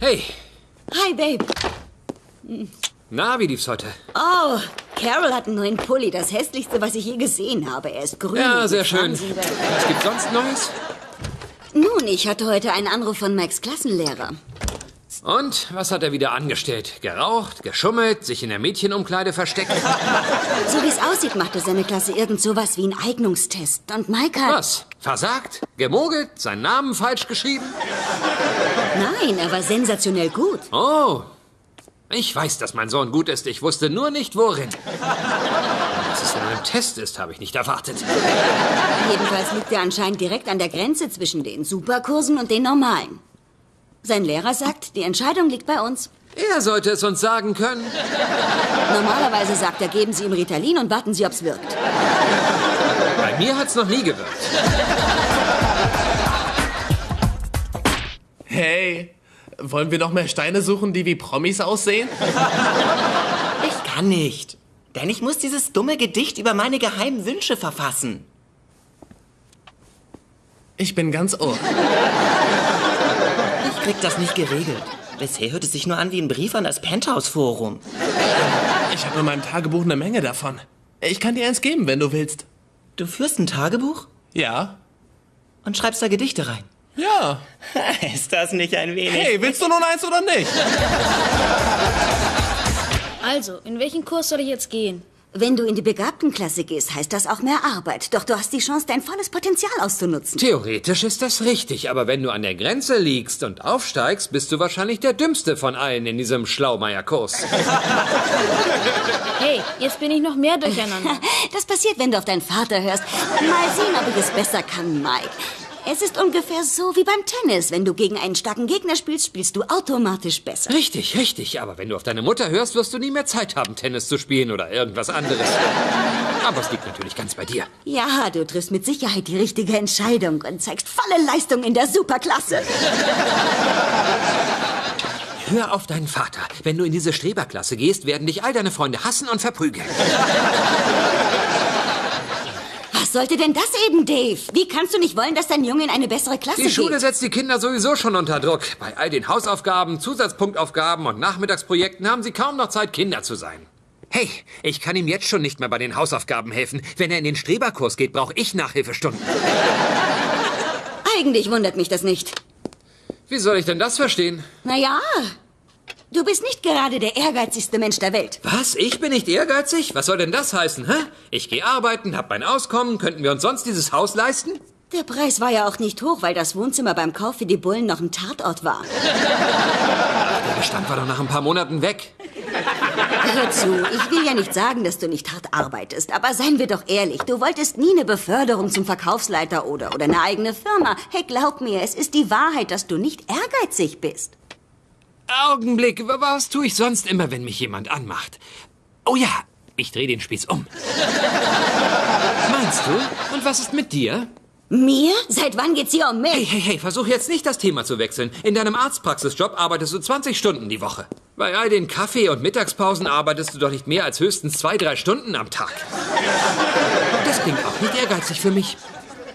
Hey, Hi, Babe. na, wie lief's heute? Oh, Carol hat einen neuen Pulli. Das hässlichste, was ich je gesehen habe. Er ist grün. Ja, sehr schön. Was gibt's sonst Neues? Nun, ich hatte heute einen Anruf von Max Klassenlehrer. Und was hat er wieder angestellt? Geraucht, geschummelt, sich in der Mädchenumkleide versteckt? So wie es aussieht, machte seine Klasse irgend sowas wie einen Eignungstest. Und Mike hat... Was? Versagt? Gemogelt? Seinen Namen falsch geschrieben? Nein, er war sensationell gut. Oh, ich weiß, dass mein Sohn gut ist. Ich wusste nur nicht, worin. Dass es in einem Test ist, habe ich nicht erwartet. Jedenfalls liegt er anscheinend direkt an der Grenze zwischen den Superkursen und den normalen. Sein Lehrer sagt, die Entscheidung liegt bei uns. Er sollte es uns sagen können. Normalerweise sagt er, geben Sie ihm Ritalin und warten Sie, ob's wirkt. Bei mir hat's noch nie gewirkt. Hey, wollen wir noch mehr Steine suchen, die wie Promis aussehen? Ich kann nicht. Denn ich muss dieses dumme Gedicht über meine geheimen Wünsche verfassen. Ich bin ganz ohr. Ich krieg das nicht geregelt. Bisher hört es sich nur an wie ein Brief an das Penthouse-Forum. Ich habe in meinem Tagebuch eine Menge davon. Ich kann dir eins geben, wenn du willst. Du führst ein Tagebuch Ja? und schreibst da Gedichte rein. Ja. Ist das nicht ein wenig? Hey, willst du nun eins oder nicht? Also, in welchen Kurs soll ich jetzt gehen? Wenn du in die Begabtenklasse gehst, heißt das auch mehr Arbeit. Doch du hast die Chance, dein volles Potenzial auszunutzen. Theoretisch ist das richtig, aber wenn du an der Grenze liegst und aufsteigst, bist du wahrscheinlich der Dümmste von allen in diesem Schlaumeier-Kurs. Hey, jetzt bin ich noch mehr durcheinander. Das passiert, wenn du auf deinen Vater hörst. Mal sehen, ob ich es besser kann, Mike. Es ist ungefähr so wie beim Tennis. Wenn du gegen einen starken Gegner spielst, spielst du automatisch besser. Richtig, richtig, aber wenn du auf deine Mutter hörst, wirst du nie mehr Zeit haben, Tennis zu spielen oder irgendwas anderes. Aber es liegt natürlich ganz bei dir. Ja, du triffst mit Sicherheit die richtige Entscheidung und zeigst volle Leistung in der Superklasse. Hör auf deinen Vater. Wenn du in diese Streberklasse gehst, werden dich all deine Freunde hassen und verprügeln. Was sollte denn das eben, Dave? Wie kannst du nicht wollen, dass dein Junge in eine bessere Klasse Die Schule geht? setzt die Kinder sowieso schon unter Druck. Bei all den Hausaufgaben, Zusatzpunktaufgaben und Nachmittagsprojekten haben sie kaum noch Zeit, Kinder zu sein. Hey, ich kann ihm jetzt schon nicht mehr bei den Hausaufgaben helfen. Wenn er in den Streberkurs geht, brauche ich Nachhilfestunden. Eigentlich wundert mich das nicht. Wie soll ich denn das verstehen? Naja, du bist nicht gerade der ehrgeizigste Mensch der Welt. Was? Ich bin nicht ehrgeizig? Was soll denn das heißen, hä? Ich gehe arbeiten, hab mein Auskommen. Könnten wir uns sonst dieses Haus leisten? Der Preis war ja auch nicht hoch, weil das Wohnzimmer beim Kauf für die Bullen noch ein Tatort war. Der Bestand war doch nach ein paar Monaten weg. Hör zu, ich will ja nicht sagen, dass du nicht hart arbeitest, aber seien wir doch ehrlich, du wolltest nie eine Beförderung zum Verkaufsleiter oder, oder eine eigene Firma. Hey, glaub mir, es ist die Wahrheit, dass du nicht ehrgeizig bist. Augenblick, wa- was tue ich sonst immer, wenn mich jemand anmacht? Oh ja, ich drehe den Spieß um. Meinst du? Und was ist mit dir? Mir? Seit wann geht's hier um Hey, mich? hey, hey, versuch jetzt nicht das Thema zu wechseln. In deinem Arztpraxisjob arbeitest du 20 Stunden die Woche. Bei all den Kaffee- und Mittagspausen arbeitest du doch nicht mehr als höchstens zwei, drei Stunden am Tag. Das klingt auch nicht ehrgeizig für mich.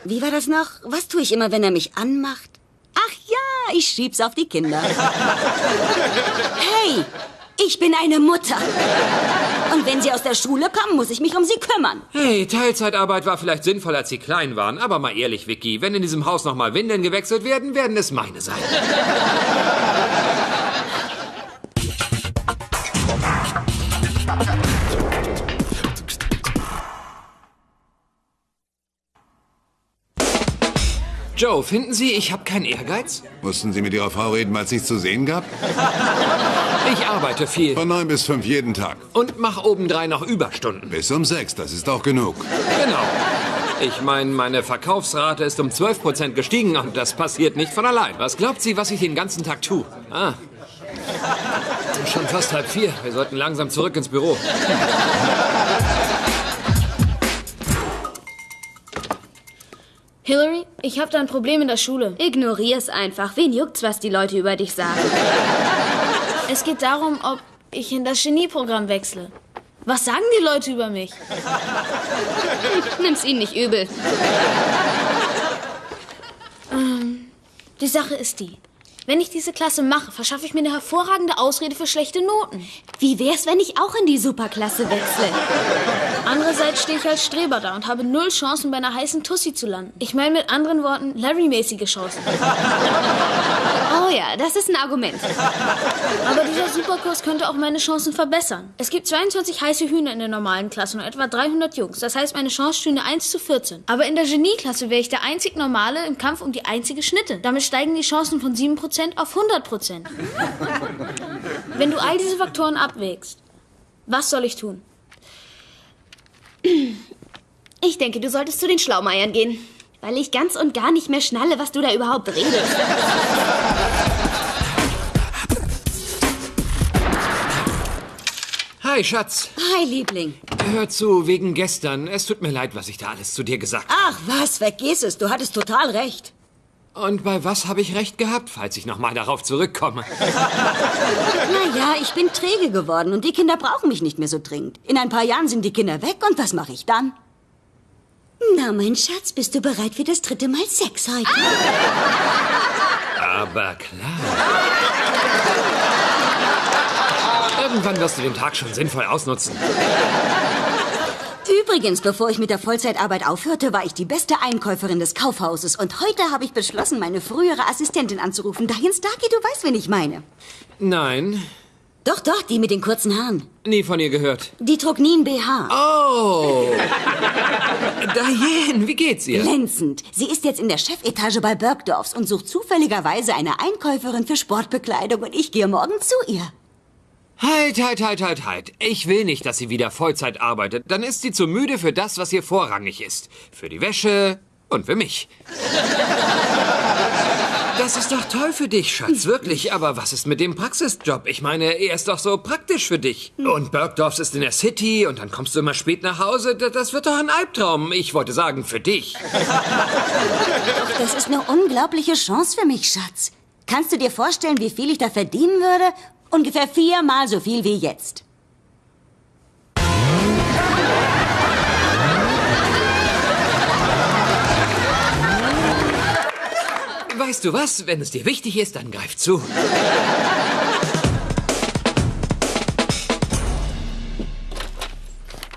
Wie war das noch? Was tue ich immer, wenn er mich anmacht? Ach ja, ich schieb's auf die Kinder. Hey, ich bin eine Mutter. Und wenn sie aus der Schule kommen, muss ich mich um sie kümmern. Hey, Teilzeitarbeit war vielleicht sinnvoll, als sie klein waren, aber mal ehrlich, Vicky, wenn in diesem Haus nochmal Windeln gewechselt werden, werden es meine sein. Joe, finden Sie, ich habe keinen Ehrgeiz? Mussten Sie mit Ihrer Frau reden, weil es nichts zu sehen gab? Ich arbeite viel Von neun bis fünf jeden Tag. und mache obendrein noch Überstunden. Bis um sechs, das ist auch genug. Genau. Ich meine, meine Verkaufsrate ist um 12% gestiegen und das passiert nicht von allein. Was glaubt sie, was ich den ganzen Tag tue? Ah. Schon fast halb vier. Wir sollten langsam zurück ins Büro. Hillary, ich habe da ein Problem in der Schule. Ignorier's einfach. Wen juckt's, was die Leute über dich sagen? Es geht darum, ob ich in das Genieprogramm wechsle. Was sagen die Leute über mich? Nimm's ihnen nicht übel. Die Sache ist die. Wenn ich diese Klasse mache, verschaffe ich mir eine hervorragende Ausrede für schlechte Noten. Wie wär's, wenn ich auch in die Superklasse wechsle? Andererseits stehe ich als Streber da und habe null Chancen, bei einer heißen Tussi zu landen. Ich meine mit anderen Worten, Larry-mäßige Chancen. Oh ja, das ist ein Argument. Aber dieser Superkurs könnte auch meine Chancen verbessern. Es gibt 22 heiße Hühner in der normalen Klasse und etwa 300 Jungs. Das heißt, meine Chance stünde 1 zu 14. Aber in der Genieklasse wäre ich der einzig Normale im Kampf um die einzige Schnitte. Damit steigen die Chancen von 7% auf 100%. Wenn du all diese Faktoren abwägst, was soll ich tun? Ich denke, du solltest zu den Schlaumeiern gehen. Weil ich ganz und gar nicht mehr schnalle, was du da überhaupt redest. Hi, Schatz. Hi, Liebling. Hör zu, wegen gestern. Es tut mir leid, was ich da alles zu dir gesagt habe. Ach, was, vergiss es. Du hattest total recht. Und bei was habe ich recht gehabt, falls ich nochmal darauf zurückkomme? Naja, ich bin träge geworden und die Kinder brauchen mich nicht mehr so dringend. In ein paar Jahren sind die Kinder weg und was mache ich dann? Na, mein Schatz, bist du bereit für das dritte Mal Sex heute? Aber klar. Irgendwann wirst du den Tag schon sinnvoll ausnutzen. Übrigens, bevor ich mit der Vollzeitarbeit aufhörte, war ich die beste Einkäuferin des Kaufhauses. Und heute habe ich beschlossen, meine frühere Assistentin anzurufen. Diane Starkey, du weißt, wen ich meine. Nein, Doch, doch, die mit den kurzen Haaren. nie von ihr gehört. Die trug nie ein BH. Oh. Diane, wie geht's ihr? Glänzend. Sie ist jetzt in der Chefetage bei Bergdorfs und sucht zufälligerweise eine Einkäuferin für Sportbekleidung und ich gehe morgen zu ihr. Halt, halt, halt, halt, halt. Ich will nicht, dass sie wieder Vollzeit arbeitet. Dann ist sie zu müde für das, was ihr vorrangig ist. Für die Wäsche und für mich. Das ist doch toll für dich, Schatz, wirklich. Aber was ist mit dem Praxisjob? Ich meine, er ist doch so praktisch für dich. Und Bergdorfs ist in der City und dann kommst du immer spät nach Hause. Das wird doch ein Albtraum. Ich wollte sagen, für dich. Doch, das ist eine unglaubliche Chance für mich, Schatz. Kannst du dir vorstellen, wie viel ich da verdienen würde? Ungefähr viermal so viel wie jetzt. Weißt du was? Wenn es dir wichtig ist, dann greif zu.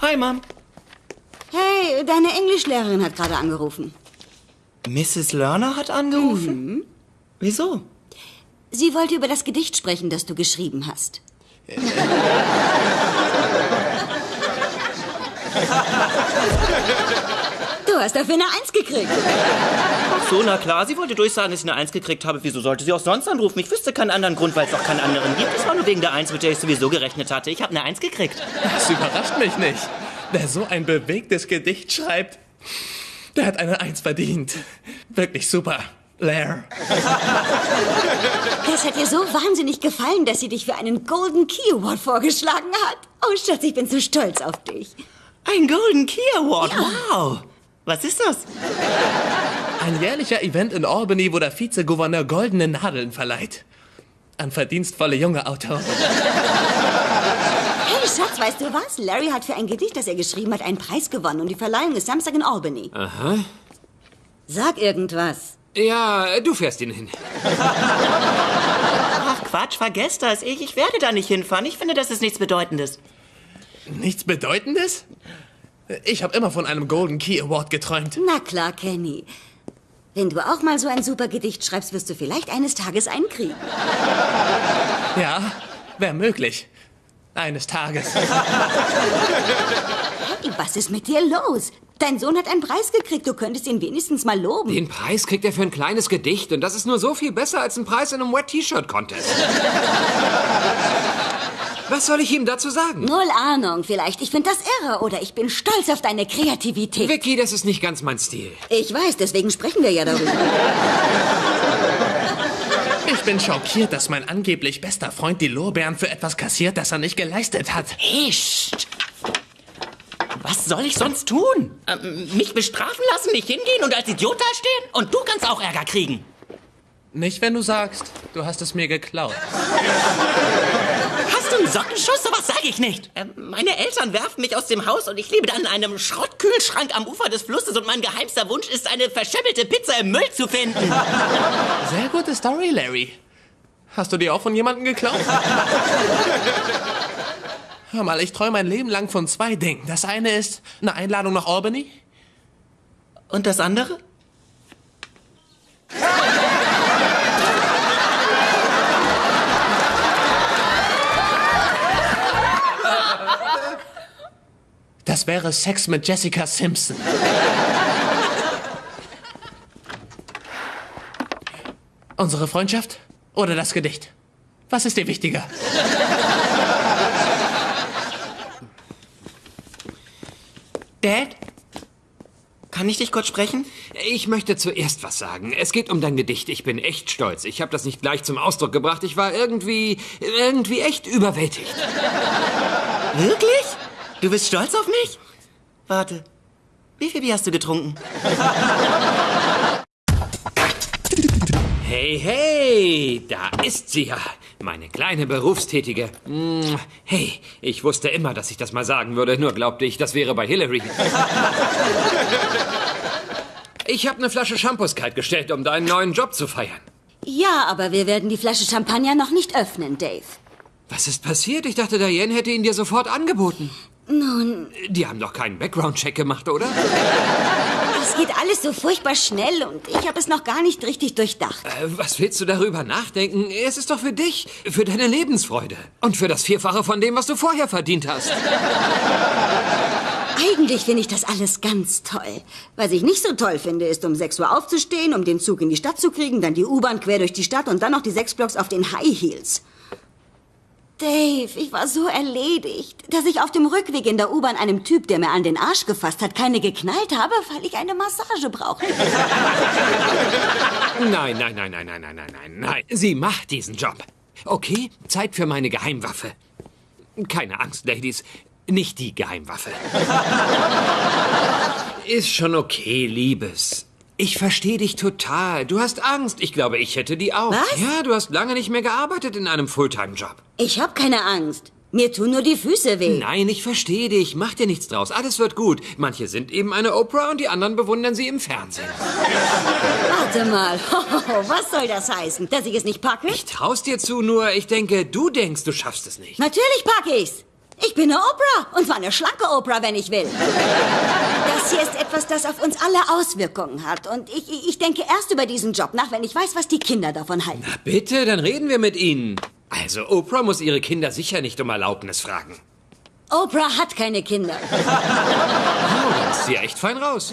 Hi, Mom. Hey, deine Englischlehrerin hat gerade angerufen. Mrs. Lerner hat angerufen? Wieso? Sie wollte über das Gedicht sprechen, das du geschrieben hast. Du hast dafür eine Eins gekriegt. Ach so, na klar, sie wollte durchsagen, dass ich eine Eins gekriegt habe. Wieso sollte sie auch sonst anrufen? Ich wüsste keinen anderen Grund, weil es auch keinen anderen gibt. Es war nur wegen der Eins, mit der ich sowieso gerechnet hatte. Ich habe eine Eins gekriegt. Das überrascht mich nicht. Wer so ein bewegtes Gedicht schreibt, der hat eine Eins verdient. Wirklich super. Blair. Das hat ihr so wahnsinnig gefallen, dass sie dich für einen Golden Key Award vorgeschlagen hat. Oh, Schatz, ich bin so stolz auf dich. Ein Golden Key Award, wow. Was ist das? Ein jährlicher Event in Albany, wo der Vizegouverneur goldene Nadeln verleiht. An verdienstvolle junge Autoren. Hey, Schatz, weißt du was? Larry hat für ein Gedicht, das er geschrieben hat, einen Preis gewonnen und die Verleihung ist Samstag in Albany. Aha. Sag irgendwas. Ja, du fährst ihn hin. Ach Quatsch, vergesst das. Ich, ich werde da nicht hinfahren. Ich finde, das ist nichts Bedeutendes. Nichts Bedeutendes? Ich habe immer von einem Golden Key Award geträumt. Na klar, Kenny. Wenn du auch mal so ein super Gedicht schreibst, wirst du vielleicht eines Tages einen kriegen. Ja, wäre möglich. Eines Tages. Hey, was ist mit dir los? Dein Sohn hat einen Preis gekriegt. Du könntest ihn wenigstens mal loben. Den Preis kriegt er für ein kleines Gedicht und das ist nur so viel besser als ein Preis in einem Wet-T-Shirt-Contest. Was soll ich ihm dazu sagen? Null Ahnung, vielleicht. Ich finde das irre oder ich bin stolz auf deine Kreativität. Vicky, das ist nicht ganz mein Stil. Ich weiß, deswegen sprechen wir ja darüber. Ich bin schockiert, dass mein angeblich bester Freund die Lorbeeren für etwas kassiert, das er nicht geleistet hat. Hey, Psst. Was soll ich sonst tun? Ähm, mich bestrafen lassen, nicht hingehen und als Idiot dastehen? Und du kannst auch Ärger kriegen. Nicht, wenn du sagst, du hast es mir geklaut. Hast du einen Sockenschuss? Sowas sage ich nicht. Ähm, meine Eltern werfen mich aus dem Haus und ich lebe dann in einem Schrottkühlschrank am Ufer des Flusses und mein geheimster Wunsch ist, eine verschimmelte Pizza im Müll zu finden. Sehr gute Story, Larry. Hast du die auch von jemandem geklaut? Hör mal, ich träume mein Leben lang von zwei Dingen. Das eine ist eine Einladung nach Albany. Und das andere? Das wäre Sex mit Jessica Simpson. Unsere Freundschaft oder das Gedicht? Was ist dir wichtiger? Dad? Kann ich dich kurz sprechen? Ich möchte zuerst was sagen. Es geht um dein Gedicht. Ich bin echt stolz. Ich habe das nicht gleich zum Ausdruck gebracht. Ich war irgendwie, irgendwie echt überwältigt. Wirklich? Du bist stolz auf mich? Warte. Wie viel Bier hast du getrunken? Hey, hey, da ist sie ja. Meine kleine Berufstätige. Mm, Hey, ich wusste immer, dass ich das mal sagen würde, nur glaubte ich, das wäre bei Hillary. Ich habe eine Flasche Shampoos kaltgestellt, um deinen neuen Job zu feiern. Ja, aber wir werden die Flasche Champagner noch nicht öffnen, Dave. Was ist passiert? Ich dachte, Diane hätte ihn dir sofort angeboten. Nun, Die haben doch keinen Background-Check gemacht, oder? es geht alles so furchtbar schnell und ich habe es noch gar nicht richtig durchdacht. Äh, Was willst du darüber nachdenken? Es ist doch für dich, für deine Lebensfreude und für das Vierfache von dem, was du vorher verdient hast. Eigentlich finde ich das alles ganz toll. Was ich nicht so toll finde, ist, um 6 Uhr aufzustehen, um den Zug in die Stadt zu kriegen, dann die U-Bahn quer durch die Stadt und dann noch die sechs Blocks auf den High Heels. Dave, ich war so erledigt, dass ich auf dem Rückweg in der U-Bahn einem Typ, der mir an den Arsch gefasst hat, keine geknallt habe, weil ich eine Massage brauche. Nein, nein, nein, nein, nein, nein, nein, nein, nein. Sie macht diesen Job. Okay, Zeit für meine Geheimwaffe. Keine Angst, Ladies. Nicht die Geheimwaffe. Ist schon okay, Liebes. Ich verstehe dich total. Du hast Angst. Ich glaube, ich hätte die auch. Was? Ja, du hast lange nicht mehr gearbeitet in einem Fulltime-Job. Ich habe keine Angst. Mir tun nur die Füße weh. Nein, ich verstehe dich. Mach dir nichts draus. Alles wird gut. Manche sind eben eine Oprah und die anderen bewundern sie im Fernsehen. Warte mal. Was soll das heißen? Dass ich es nicht packe? Ich trau's dir zu, nur ich denke, du denkst, du schaffst es nicht. Natürlich packe ich's. Ich bin eine Oprah. Und zwar eine schlanke Oprah, wenn ich will. Das hier ist etwas, das auf uns alle Auswirkungen hat. Und ich, ich denke erst über diesen Job nach, wenn ich weiß, was die Kinder davon halten. Na bitte, dann reden wir mit ihnen. Also, Oprah muss ihre Kinder sicher nicht um Erlaubnis fragen. Oprah hat keine Kinder. Oh, da ist sie echt fein raus.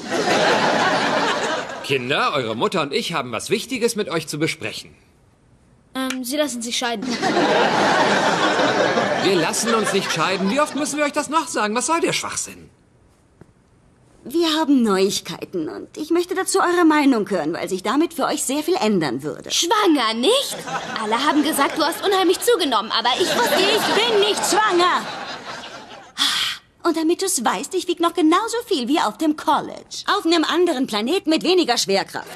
Kinder, eure Mutter und ich haben was Wichtiges mit euch zu besprechen. Ähm, sie lassen sich scheiden. Wir lassen uns nicht scheiden. Wie oft müssen wir euch das noch sagen? Was soll der Schwachsinn? Wir haben Neuigkeiten und ich möchte dazu eure Meinung hören, weil sich damit für euch sehr viel ändern würde. Schwanger, nicht? Alle haben gesagt, du hast unheimlich zugenommen, aber ich wusste Ich bin nicht schwanger. Und damit du es weißt, ich wieg noch genauso viel wie auf dem College. Auf einem anderen Planeten mit weniger Schwerkraft.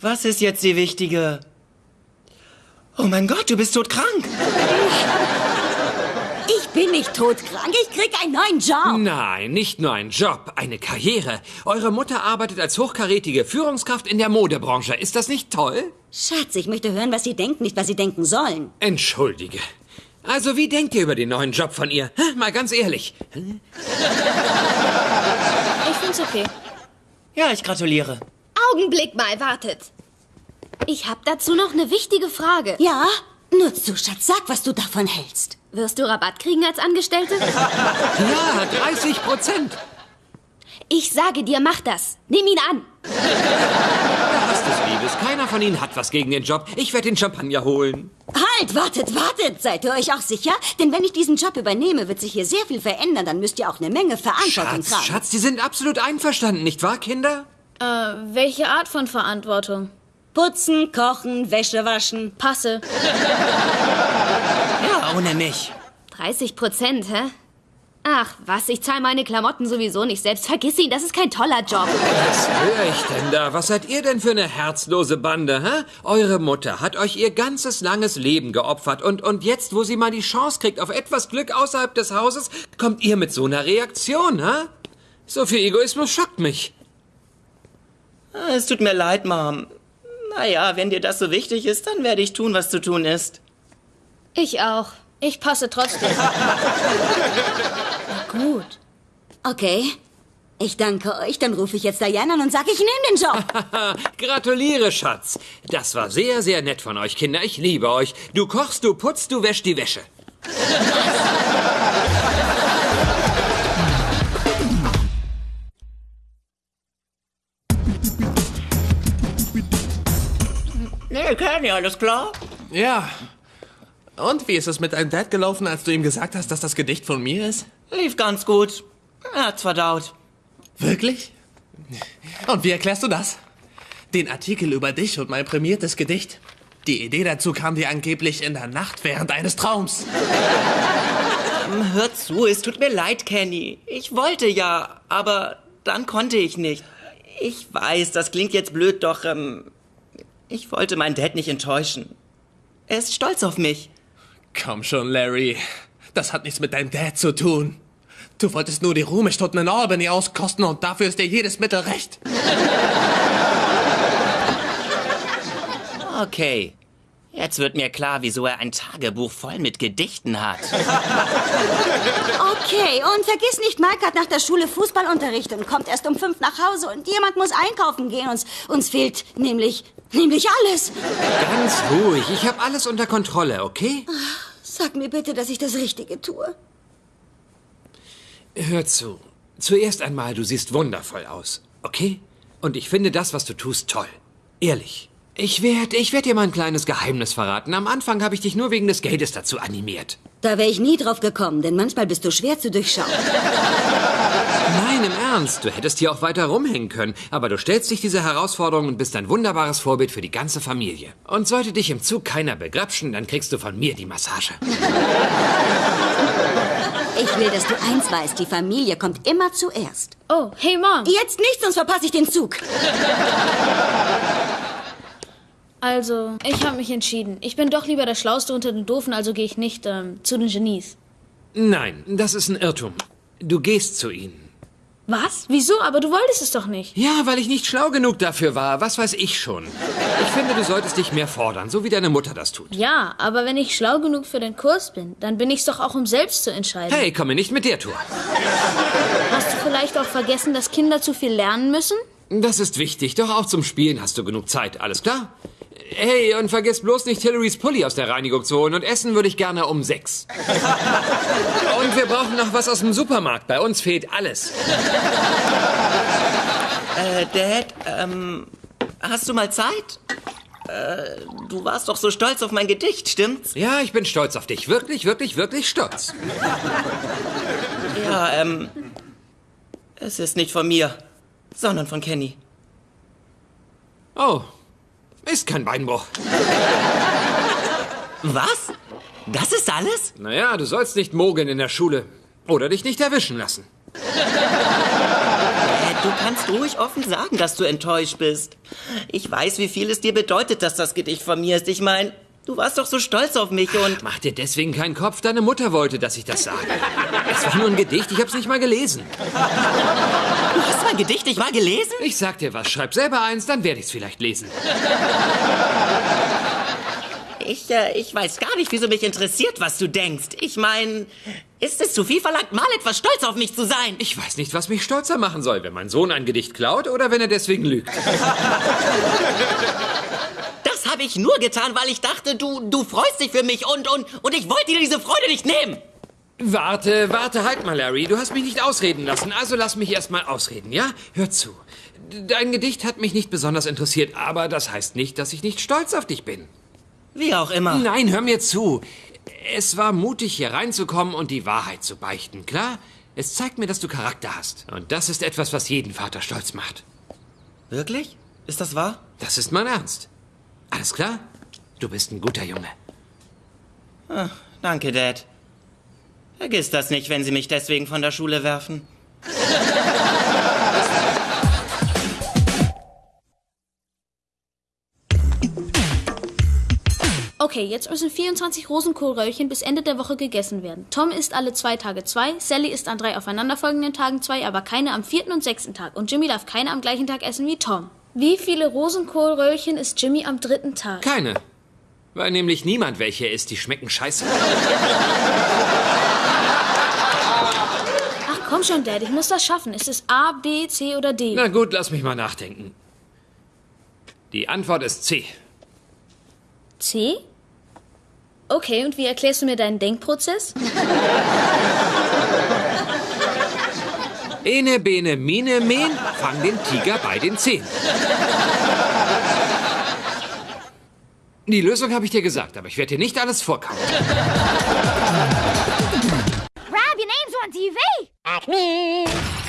Was ist jetzt die wichtige? Oh mein Gott, du bist todkrank. Ich bin nicht todkrank, ich krieg einen neuen Job. Nein, nicht nur ein Job, eine Karriere. Eure Mutter arbeitet als hochkarätige Führungskraft in der Modebranche. Ist das nicht toll? Schatz, ich möchte hören, was Sie denken, nicht was Sie denken sollen. Entschuldige. Also, wie denkt ihr über den neuen Job von ihr? Mal ganz ehrlich. Ich find's okay. Ja, ich gratuliere. Augenblick mal, wartet. Ich habe dazu noch eine wichtige Frage. Ja? Nur zu, Schatz, sag, was du davon hältst. Wirst du Rabatt kriegen als Angestellte? Ja, 30 Prozent. Ich sage dir, mach das. Nimm ihn an. Hast es, Liebes. Keiner von ihnen hat was gegen den Job. Ich werde den Champagner holen. Halt, wartet, wartet. Seid ihr euch auch sicher? Denn wenn ich diesen Job übernehme, wird sich hier sehr viel verändern. Dann müsst ihr auch eine Menge Verantwortung Schatz, tragen. Schatz, die sind absolut einverstanden, nicht wahr, Kinder? Äh, welche Art von Verantwortung? Putzen, kochen, Wäsche waschen. Passe. Ja, ohne mich. 30 Prozent, hä? Ach, was, ich zahle meine Klamotten sowieso nicht selbst. Vergiss ihn, das ist kein toller Job. Was höre ich denn da? Was seid ihr denn für eine herzlose Bande, hä? Eure Mutter hat euch ihr ganzes langes Leben geopfert und, und jetzt, wo sie mal die Chance kriegt auf etwas Glück außerhalb des Hauses, kommt ihr mit so einer Reaktion, hä? So viel Egoismus schockt mich. Ah, Es tut mir leid, Mom. Naja, wenn dir das so wichtig ist, dann werde ich tun, was zu tun ist. Ich auch. Ich passe trotzdem. Na gut. Okay. Ich danke euch. Dann rufe ich jetzt Diana an und sage, ich nehme den Job. Gratuliere, Schatz. Das war sehr, sehr nett von euch, Kinder. Ich liebe euch. Du kochst, du putzt, du wäschst die Wäsche. Nee, Kenny, alles klar? Ja. Und wie ist es mit deinem Dad gelaufen, als du ihm gesagt hast, dass das Gedicht von mir ist? Lief ganz gut. Er hat's verdaut. Wirklich? Und wie erklärst du das? Den Artikel über dich und mein prämiertes Gedicht. Die Idee dazu kam dir angeblich in der Nacht während eines Traums. Hör zu, es tut mir leid, Kenny. Ich wollte ja, aber dann konnte ich nicht. Ich weiß, das klingt jetzt blöd, doch ähm, ich wollte meinen Dad nicht enttäuschen. Er ist stolz auf mich. Komm schon, Larry. Das hat nichts mit deinem Dad zu tun. Du wolltest nur die Ruhestunden in Albany auskosten und dafür ist dir jedes Mittel recht. Okay. Jetzt wird mir klar, wieso er ein Tagebuch voll mit Gedichten hat. Okay, und vergiss nicht, Mike hat nach der Schule Fußballunterricht und kommt erst um fünf nach Hause und jemand muss einkaufen gehen. Uns, uns fehlt nämlich, nämlich alles. Ganz ruhig. Ich habe alles unter Kontrolle, okay? Sag mir bitte, dass ich das Richtige tue. Hör zu. Zuerst einmal, du siehst wundervoll aus, okay? Und ich finde das, was du tust, toll. Ehrlich. Ich werde ich werd dir mal ein kleines Geheimnis verraten. Am Anfang habe ich dich nur wegen des Geldes dazu animiert. Da wäre ich nie drauf gekommen, denn manchmal bist du schwer zu durchschauen. Nein, im Ernst. Du hättest hier auch weiter rumhängen können. Aber du stellst dich dieser Herausforderung und bist ein wunderbares Vorbild für die ganze Familie. Und sollte dich im Zug keiner begrapschen, dann kriegst du von mir die Massage. Ich will, dass du eins weißt, die Familie kommt immer zuerst. Oh, hey Mom. Jetzt nicht, sonst verpasse ich den Zug. Also, ich habe mich entschieden. Ich bin doch lieber der Schlauste unter den Doofen, also gehe ich nicht ähm, zu den Genies. Nein, das ist ein Irrtum. Du gehst zu ihnen. Was? Wieso? Aber du wolltest es doch nicht. Ja, weil ich nicht schlau genug dafür war. Was weiß ich schon. Ich finde, du solltest dich mehr fordern, so wie deine Mutter das tut. Ja, aber wenn ich schlau genug für den Kurs bin, dann bin ich's doch auch, um selbst zu entscheiden. Hey, komm mir nicht mit der Tour. Hast du vielleicht auch vergessen, dass Kinder zu viel lernen müssen? Das ist wichtig, doch auch zum Spielen hast du genug Zeit. Alles klar? Hey, und vergiss bloß nicht, Hillarys Pulli aus der Reinigung zu holen. Und essen würde ich gerne um sechs. und wir brauchen noch was aus dem Supermarkt. Bei uns fehlt alles. Äh, Dad, ähm, hast du mal Zeit? Äh, du warst doch so stolz auf mein Gedicht, stimmt's? Ja, ich bin stolz auf dich. Wirklich, wirklich, wirklich stolz. Ja, ähm, es ist nicht von mir, sondern von Kenny. Oh, ist kein Beinbruch. Was? Das ist alles? Naja, du sollst nicht mogeln in der Schule. Oder dich nicht erwischen lassen. Äh, du kannst ruhig offen sagen, dass du enttäuscht bist. Ich weiß, wie viel es dir bedeutet, dass das Gedicht von mir ist. Ich meine, du warst doch so stolz auf mich und... Mach dir deswegen keinen Kopf. Deine Mutter wollte, dass ich das sage. Es war nur ein Gedicht. Ich hab's nicht mal gelesen. Du hast mein Gedicht nicht mal gelesen? Ich sag dir was. Schreib selber eins, dann werde ich's vielleicht lesen. Ich, äh, ich weiß gar nicht, wieso mich interessiert, was du denkst. Ich meine, ist es zu viel verlangt, mal etwas stolz auf mich zu sein? Ich weiß nicht, was mich stolzer machen soll, wenn mein Sohn ein Gedicht klaut oder wenn er deswegen lügt. Das habe ich nur getan, weil ich dachte, du, du freust dich für mich und, und, und ich wollte dir diese Freude nicht nehmen. Warte, warte, halt mal, Larry. Du hast mich nicht ausreden lassen, also lass mich erst mal ausreden, ja? Hör zu. Dein Gedicht hat mich nicht besonders interessiert, aber das heißt nicht, dass ich nicht stolz auf dich bin. Wie auch immer. Nein, hör mir zu. Es war mutig, hier reinzukommen und die Wahrheit zu beichten, klar? Es zeigt mir, dass du Charakter hast. Und das ist etwas, was jeden Vater stolz macht. Wirklich? Ist das wahr? Das ist mein Ernst. Alles klar? Du bist ein guter Junge. Ah, danke, Dad. Vergiss das nicht, wenn Sie mich deswegen von der Schule werfen. Okay, jetzt müssen 24 Rosenkohlröllchen bis Ende der Woche gegessen werden. Tom isst alle zwei Tage zwei, Sally isst an drei aufeinanderfolgenden Tagen zwei, aber keine am vierten und sechsten Tag. Und Jimmy darf keine am gleichen Tag essen wie Tom. Wie viele Rosenkohlröllchen isst Jimmy am dritten Tag? Keine. Weil nämlich niemand welche isst, die schmecken scheiße. Ach komm schon, Dad, ich muss das schaffen. Ist es A, B, C oder D? Na gut, lass mich mal nachdenken. Die Antwort ist C. C? Okay, und wie erklärst du mir deinen Denkprozess? Ene, bene, mine, men, fang den Tiger bei den Zehen. Die Lösung habe ich dir gesagt, aber ich werde dir nicht alles vorkauen. on Acme!